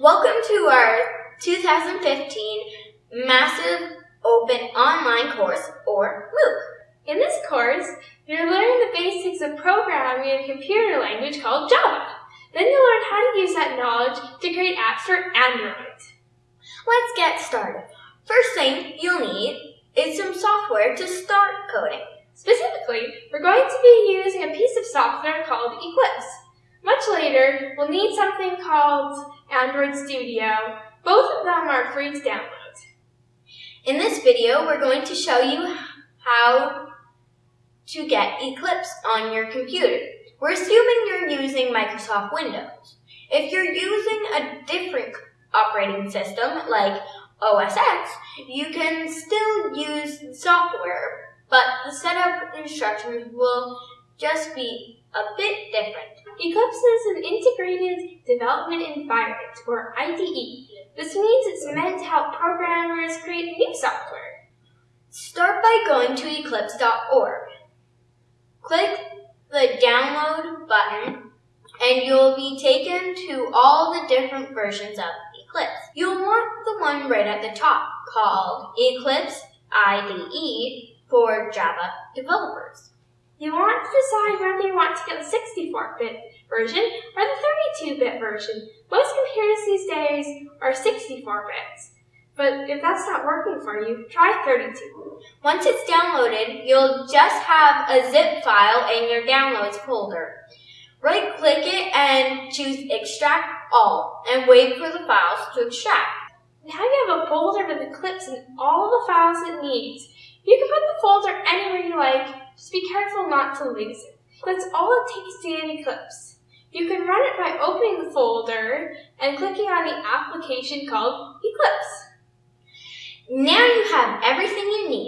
Welcome to our 2015 Massive Open Online Course, or MOOC. In this course, you're learning the basics of programming in a computer language called Java. Then you'll learn how to use that knowledge to create apps for Android. Let's get started. First thing you'll need is some software to start coding. Specifically, we're going to be using a piece of software called Eclipse. Much later, we'll need something called Android Studio. Both of them are free to download. In this video, we're going to show you how to get Eclipse on your computer. We're assuming you're using Microsoft Windows. If you're using a different operating system like OS X, you can still use software, but the setup instructions will just be a bit different. Eclipse is an integrated development environment, or IDE. This means it's meant to help programmers create new software. Start by going to eclipse.org. Click the download button and you'll be taken to all the different versions of Eclipse. You'll want the one right at the top called Eclipse IDE for Java developers. You want to decide whether you want to get the 64-bit version or the 32-bit version. Most computers these days are 64 bits. But if that's not working for you, try 32. Once it's downloaded, you'll just have a zip file in your downloads folder. Right click it and choose extract all and wait for the files to extract. Now you have a folder with Eclipse and all the files it needs. You can put the folder anywhere you like, just be careful not to lose it. That's all it takes to get Eclipse. You can run it by opening the folder and clicking on the application called Eclipse. Now you have everything you need.